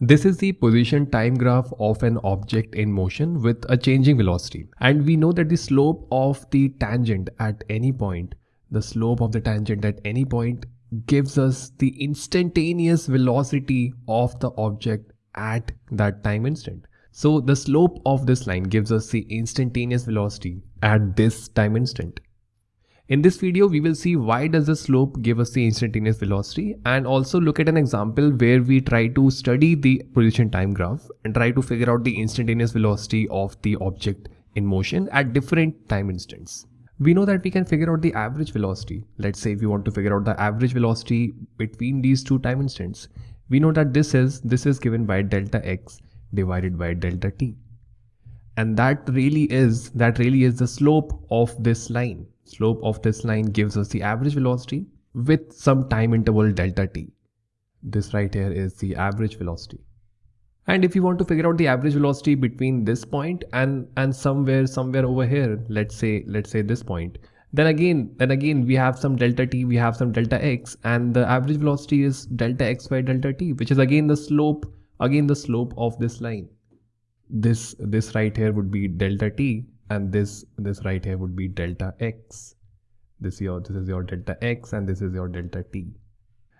This is the position time graph of an object in motion with a changing velocity. And we know that the slope of the tangent at any point, the slope of the tangent at any point gives us the instantaneous velocity of the object at that time instant. So the slope of this line gives us the instantaneous velocity at this time instant. In this video, we will see why does the slope give us the instantaneous velocity and also look at an example where we try to study the position time graph and try to figure out the instantaneous velocity of the object in motion at different time instants. We know that we can figure out the average velocity. Let's say if we want to figure out the average velocity between these two time instants, we know that this is this is given by delta x divided by delta t. And that really is that really is the slope of this line slope of this line gives us the average velocity with some time interval delta t. This right here is the average velocity. And if you want to figure out the average velocity between this point and and somewhere somewhere over here, let's say let's say this point, then again then again we have some delta t, we have some delta x, and the average velocity is delta x by delta t, which is again the slope again the slope of this line. This this right here would be delta t and this this right here would be delta x. This your this is your delta x and this is your delta t.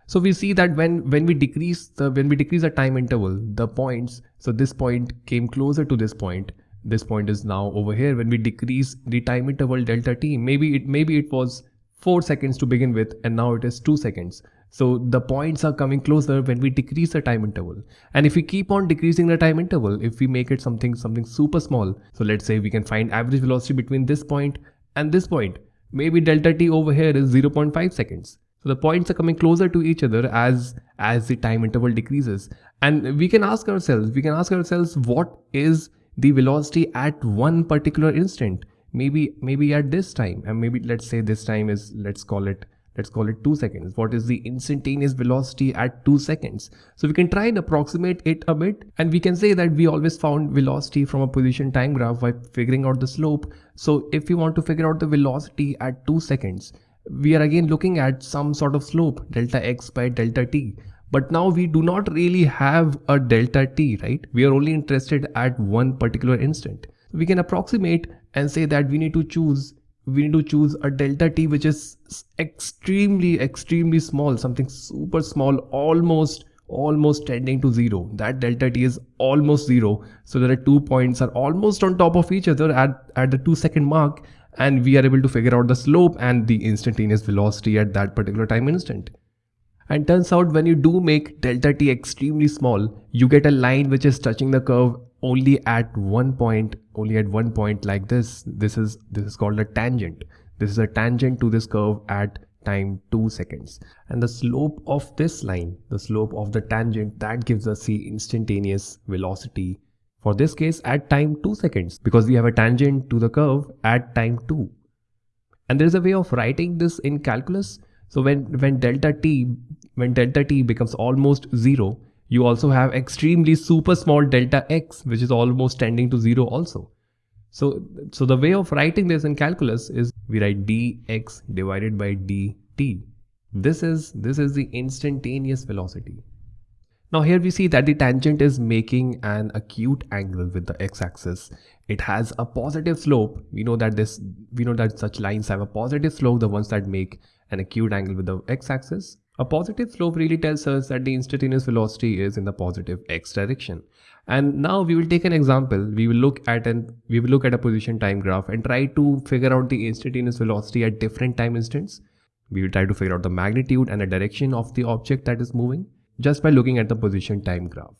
So we see that when when we decrease the when we decrease the time interval the points so this point came closer to this point. This point is now over here. When we decrease the time interval delta t maybe it maybe it was 4 seconds to begin with and now it is 2 seconds so the points are coming closer when we decrease the time interval. And if we keep on decreasing the time interval, if we make it something something super small, so let's say we can find average velocity between this point and this point. Maybe delta t over here is 0.5 seconds. So the points are coming closer to each other as as the time interval decreases. And we can ask ourselves, we can ask ourselves what is the velocity at one particular instant? Maybe maybe at this time and maybe let's say this time is let's call it let's call it 2 seconds. What is the instantaneous velocity at 2 seconds? So we can try and approximate it a bit and we can say that we always found velocity from a position time graph by figuring out the slope. So if we want to figure out the velocity at 2 seconds, we are again looking at some sort of slope delta x by delta t. But now we do not really have a delta t, right? We are only interested at one particular instant. We can approximate and say that we need to choose we need to choose a delta t which is extremely extremely small something super small almost almost tending to zero. That delta t is almost zero. So that the two points are almost on top of each other at at the two second mark and we are able to figure out the slope and the instantaneous velocity at that particular time instant. And turns out when you do make delta t extremely small you get a line which is touching the curve only at one point only at one point like this this is this is called a tangent. This is a tangent to this curve at time 2 seconds. And the slope of this line the slope of the tangent that gives us the instantaneous velocity for this case at time 2 seconds because we have a tangent to the curve at time 2 and there is a way of writing this in calculus. So when when delta t when delta t becomes almost zero you also have extremely super small delta x, which is almost tending to zero also. So, so the way of writing this in calculus is we write dx divided by dt. This is, this is the instantaneous velocity. Now here we see that the tangent is making an acute angle with the x-axis. It has a positive slope. We know that this, we know that such lines have a positive slope, the ones that make an acute angle with the x-axis. A positive slope really tells us that the instantaneous velocity is in the positive x direction. And now we will take an example. We will look at an we will look at a position time graph and try to figure out the instantaneous velocity at different time instants. We will try to figure out the magnitude and the direction of the object that is moving just by looking at the position time graph.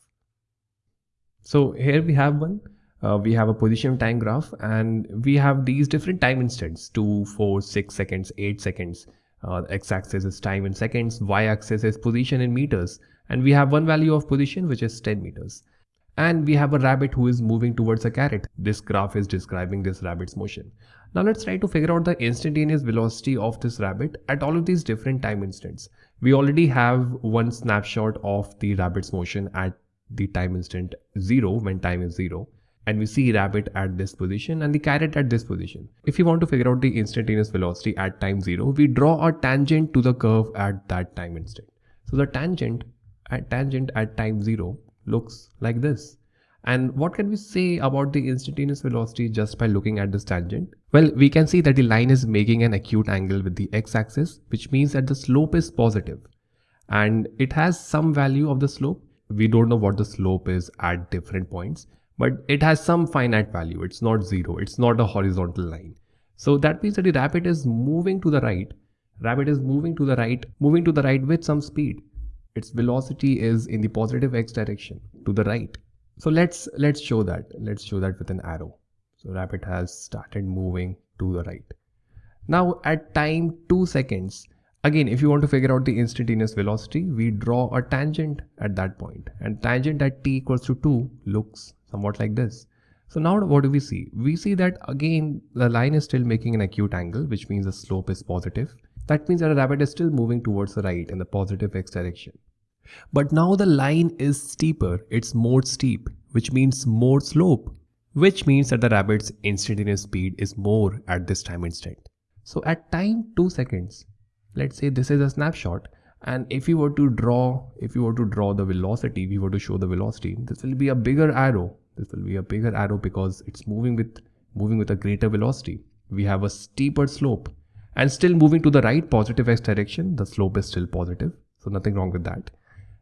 So here we have one. Uh, we have a position time graph and we have these different time instants 2 4 6 seconds 8 seconds uh, x-axis is time in seconds, y-axis is position in meters, and we have one value of position which is 10 meters. And we have a rabbit who is moving towards a carrot. This graph is describing this rabbit's motion. Now let's try to figure out the instantaneous velocity of this rabbit at all of these different time instants. We already have one snapshot of the rabbit's motion at the time instant 0 when time is 0 and we see rabbit at this position and the carrot at this position. If you want to figure out the instantaneous velocity at time 0, we draw a tangent to the curve at that time instant. So the tangent at tangent at time 0, looks like this. And what can we say about the instantaneous velocity just by looking at this tangent? Well, we can see that the line is making an acute angle with the x-axis, which means that the slope is positive. And it has some value of the slope. We don't know what the slope is at different points, but it has some finite value. It's not zero. It's not a horizontal line. So that means that the rabbit is moving to the right. Rabbit is moving to the right, moving to the right with some speed. Its velocity is in the positive x direction to the right. So let's let's show that. Let's show that with an arrow. So rabbit has started moving to the right. Now at time 2 seconds, again if you want to figure out the instantaneous velocity, we draw a tangent at that point and tangent at t equals to 2 looks somewhat like this. So now what do we see? We see that again the line is still making an acute angle which means the slope is positive. That means that a rabbit is still moving towards the right in the positive x direction. But now the line is steeper, it's more steep, which means more slope, which means that the rabbit's instantaneous speed is more at this time instant. So at time 2 seconds, let's say this is a snapshot and if you were to draw, if you were to draw the velocity, we were to show the velocity, this will be a bigger arrow. This will be a bigger arrow because it's moving with moving with a greater velocity. We have a steeper slope and still moving to the right positive x direction. The slope is still positive. So nothing wrong with that.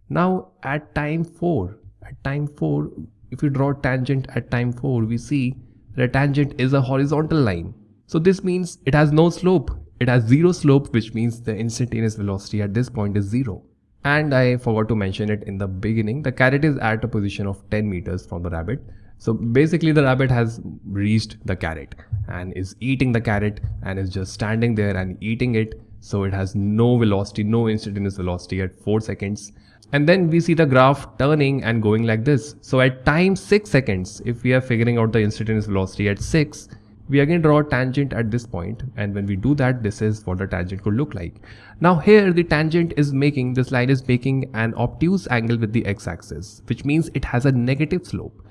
Now at time 4, at time 4, if we draw tangent at time 4, we see that tangent is a horizontal line. So this means it has no slope. It has zero slope, which means the instantaneous velocity at this point is zero. And I forgot to mention it in the beginning, the carrot is at a position of 10 meters from the rabbit. So basically the rabbit has reached the carrot and is eating the carrot and is just standing there and eating it. So it has no velocity, no instantaneous velocity at 4 seconds and then we see the graph turning and going like this. So at time 6 seconds, if we are figuring out the instantaneous velocity at 6, we again draw a tangent at this point and when we do that this is what the tangent could look like. Now here the tangent is making, this line is making an obtuse angle with the x-axis which means it has a negative slope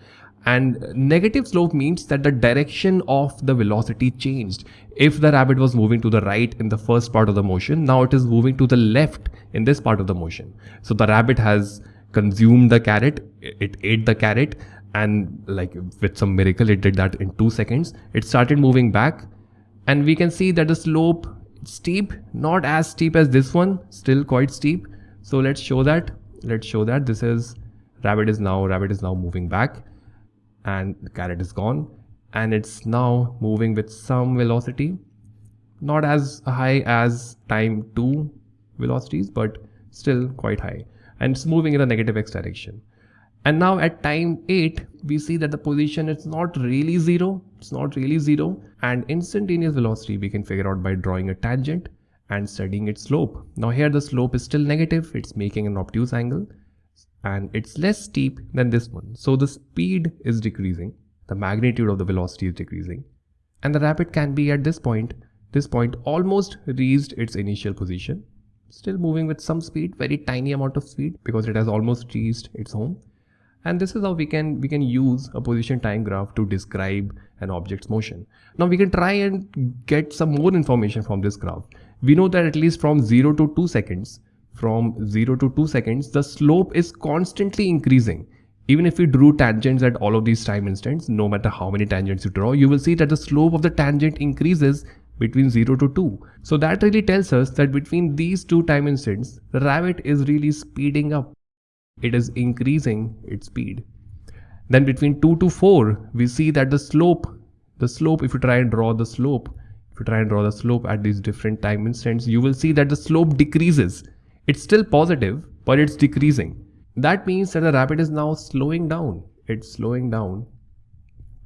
and negative slope means that the direction of the velocity changed. If the rabbit was moving to the right in the first part of the motion, now it is moving to the left in this part of the motion. So the rabbit has consumed the carrot, it ate the carrot and like with some miracle it did that in 2 seconds. It started moving back. And we can see that the slope steep, not as steep as this one, still quite steep. So let's show that. Let's show that. This is rabbit is now rabbit is now moving back. And the carrot is gone. And it's now moving with some velocity. Not as high as time 2 velocities but still quite high. And it's moving in the negative x direction and now at time 8 we see that the position is not really zero. It's not really zero. And instantaneous velocity we can figure out by drawing a tangent and studying its slope. Now here the slope is still negative. It's making an obtuse angle. And it's less steep than this one. So the speed is decreasing, the magnitude of the velocity is decreasing. And the rabbit can be at this point, this point almost reached its initial position, still moving with some speed, very tiny amount of speed because it has almost reached its home. And this is how we can we can use a position time graph to describe an object's motion. Now we can try and get some more information from this graph. We know that at least from 0 to 2 seconds, from 0 to 2 seconds, the slope is constantly increasing. Even if we drew tangents at all of these time instants, no matter how many tangents you draw, you will see that the slope of the tangent increases between 0 to 2. So that really tells us that between these two time instants, the rabbit is really speeding up. It is increasing its speed. Then between 2 to 4, we see that the slope, the slope, if you try and draw the slope, if you try and draw the slope at these different time instants, you will see that the slope decreases. It's still positive, but it's decreasing. That means that the rabbit is now slowing down. It's slowing down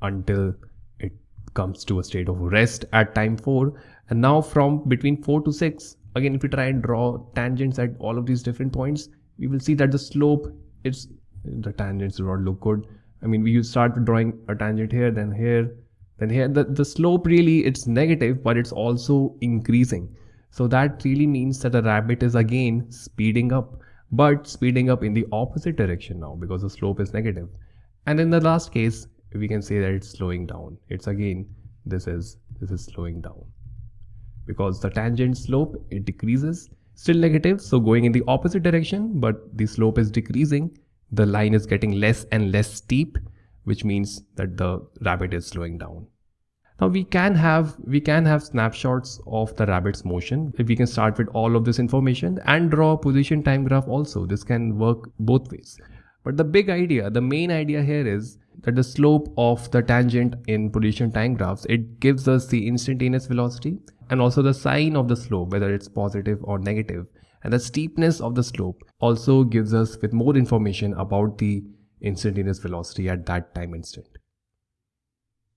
until it comes to a state of rest at time 4. And now from between 4 to 6, again if you try and draw tangents at all of these different points, we will see that the slope, it's the tangents do not look good. I mean, we start drawing a tangent here, then here, then here. The, the slope really, it's negative, but it's also increasing. So that really means that the rabbit is again speeding up, but speeding up in the opposite direction now because the slope is negative. And in the last case, we can say that it's slowing down. It's again, this is, this is slowing down because the tangent slope, it decreases, still negative. So going in the opposite direction, but the slope is decreasing, the line is getting less and less steep, which means that the rabbit is slowing down. Now we can have we can have snapshots of the rabbit's motion. If we can start with all of this information and draw a position time graph also. This can work both ways. But the big idea, the main idea here is that the slope of the tangent in position time graphs, it gives us the instantaneous velocity and also the sign of the slope, whether it's positive or negative. And the steepness of the slope also gives us with more information about the instantaneous velocity at that time instant.